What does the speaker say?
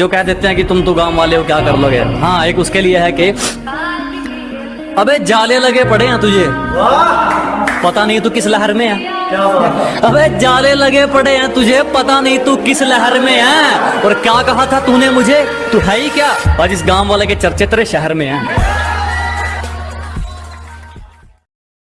जो कह देते हैं कि तुम तो गाँव वाले हो, क्या कर लोगे? हाँ एक उसके लिए है कि, अबे जाले लगे पड़े हैं तुझे। पता नहीं तू किस लहर में है। अबे जाले लगे पड़े हैं तुझे, पता नहीं तू किस लहर में है। और क्या कहा था तूने मुझे? तू है ही क्या? आज इस गाँव वाले के चर्चे तेरे शहर में है।